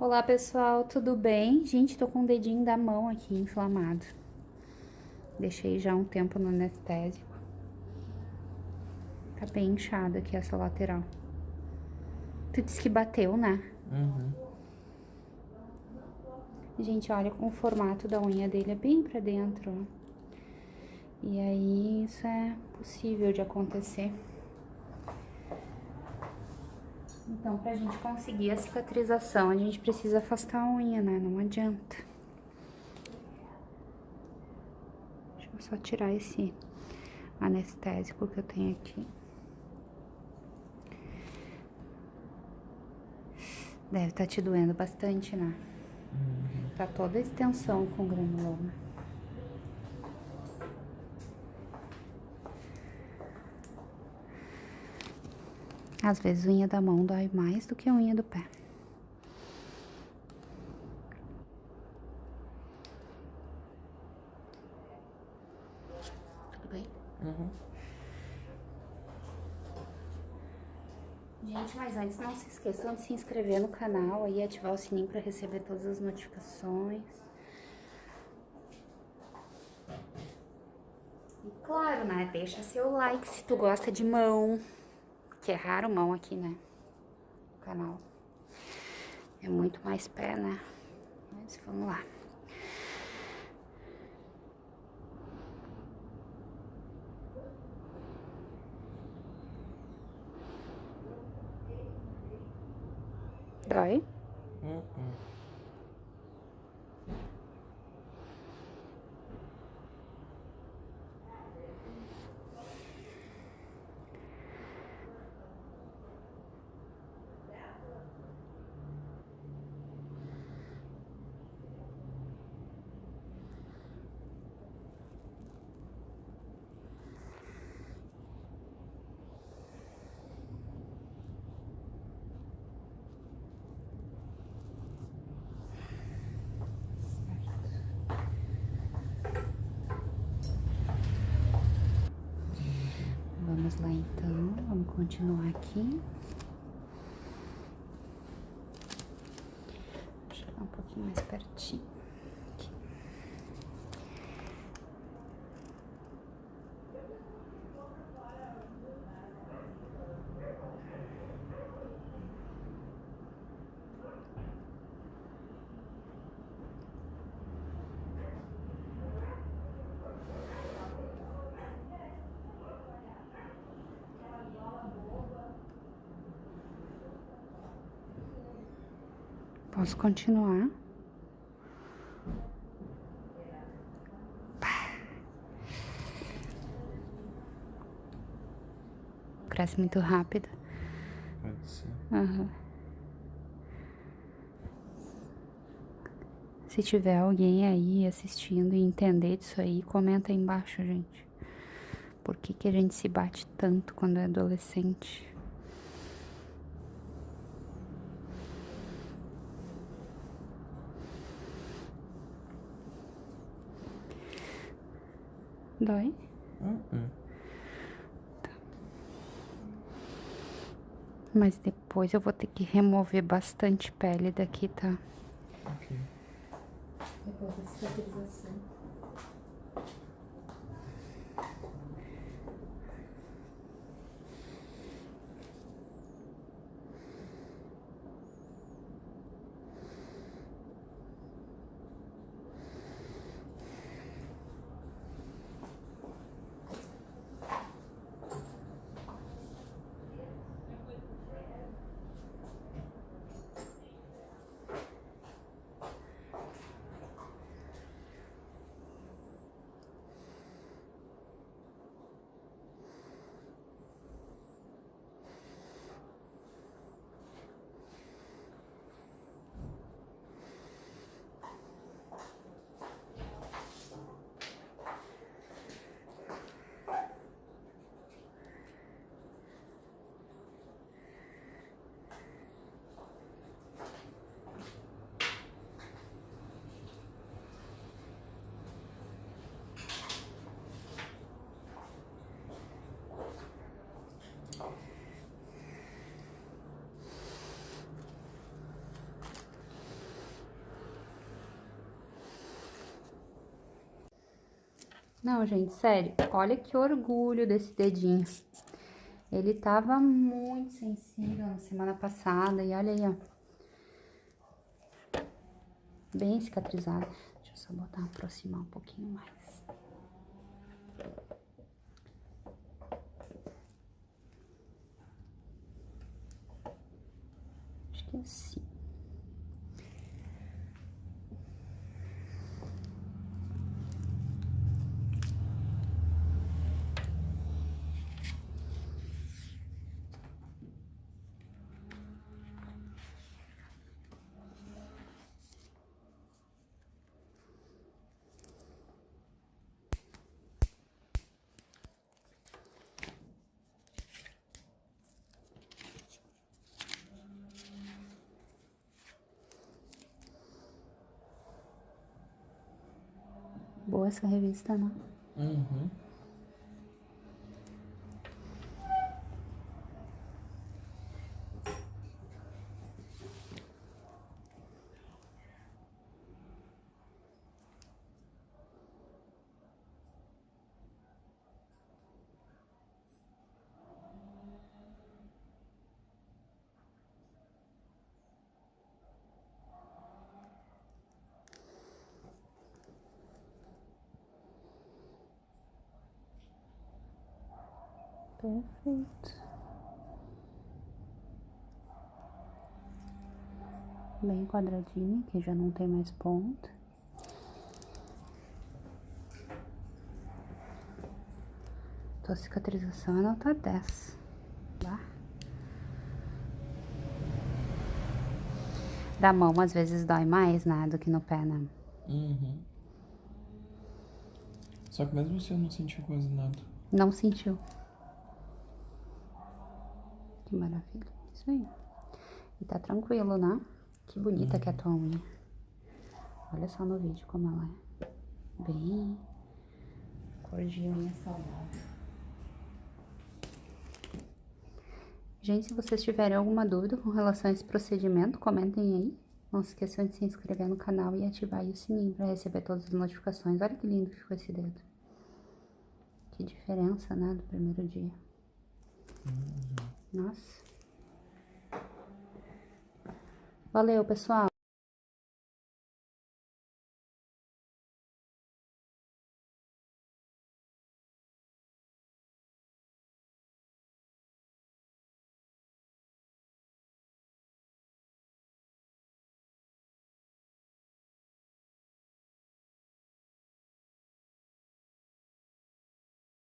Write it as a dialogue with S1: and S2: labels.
S1: Olá pessoal, tudo bem? Gente, tô com o dedinho da mão aqui inflamado. Deixei já um tempo no anestésico. Tá bem inchado aqui essa lateral. Tu disse que bateu, né?
S2: Uhum.
S1: Gente, olha como o formato da unha dele é bem pra dentro. E aí, isso é possível de acontecer. Então, pra gente conseguir a cicatrização, a gente precisa afastar a unha, né? Não adianta. Deixa eu só tirar esse anestésico que eu tenho aqui. Deve estar tá te doendo bastante, né? Uhum. Tá toda a extensão com granuloma. Às vezes unha da mão dói mais do que a unha do pé. Tudo bem?
S2: Uhum.
S1: Gente, mas antes não se esqueçam de se inscrever no canal e ativar o sininho para receber todas as notificações. E claro, né? Deixa seu like se tu gosta de mão que raro mão aqui, né? No canal. É muito mais pé, né? Mas vamos lá. Dói?
S2: Uh -uh.
S1: Vamos lá então, vamos continuar aqui. Vou chegar um pouquinho mais pertinho. Posso continuar? Cresce muito rápido.
S2: Pode ser.
S1: Uhum. Se tiver alguém aí assistindo e entender disso aí, comenta aí embaixo, gente. Por que, que a gente se bate tanto quando é adolescente? Dói?
S2: Uh -uh.
S1: Tá. Mas depois eu vou ter que remover bastante pele daqui, tá?
S2: Ok.
S1: Depois da cicatrização. Não, gente, sério, olha que orgulho desse dedinho. Ele tava muito sensível na semana passada e olha aí, ó. Bem cicatrizado. Deixa eu só botar, aproximar um pouquinho mais. Acho que é assim. Boa essa revista, né?
S2: Uhum.
S1: Perfeito. Bem quadradinho, que já não tem mais ponta. Tua cicatrização é nota 10, tá? Da mão, às vezes, dói mais, né, do que no pé, né?
S2: Uhum. Só que mesmo assim eu não senti quase nada.
S1: Não sentiu. Que maravilha. Isso aí. E tá tranquilo, né? Que bonita que é a tua unha. Olha só no vídeo como ela é. Bem cor de unha saudável. Gente, se vocês tiverem alguma dúvida com relação a esse procedimento, comentem aí. Não se esqueçam de se inscrever no canal e ativar o sininho para receber todas as notificações. Olha que lindo que ficou esse dedo. Que diferença, né, do primeiro dia. Nossa. Valeu, pessoal.